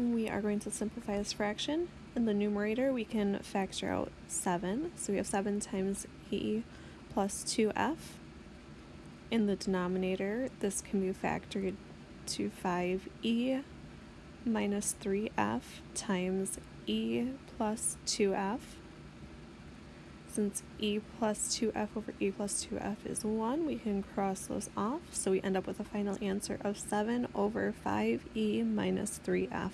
we are going to simplify this fraction. In the numerator, we can factor out 7. So we have 7 times e plus 2f. In the denominator, this can be factored to 5e minus 3f times e plus 2f. Since e plus 2f over e plus 2f is 1, we can cross those off. So we end up with a final answer of 7 over 5e minus 3f.